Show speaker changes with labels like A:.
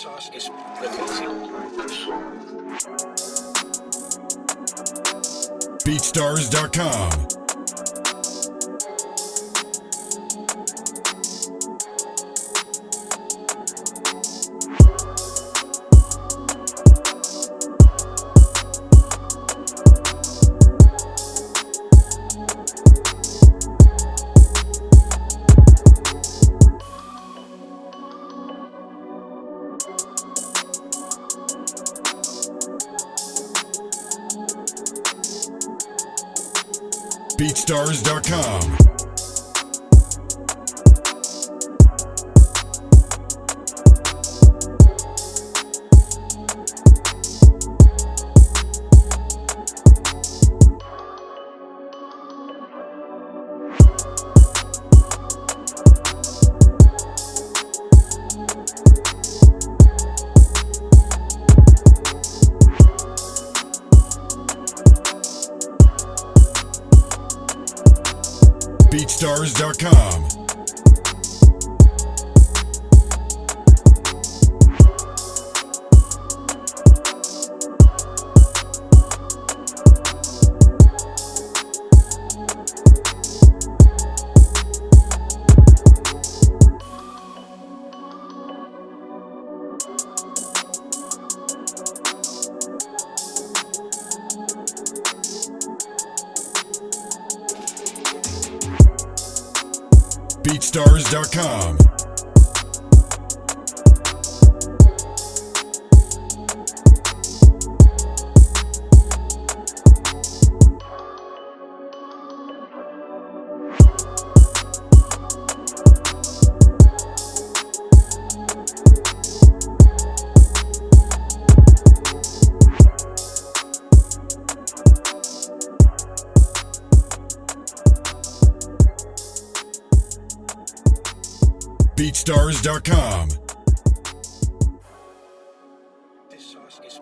A: sauce is.
B: BeatStars.com. BeatStars.com. BeatStars.com. BeatStars.com. BeatStars.com.
A: This sauce is.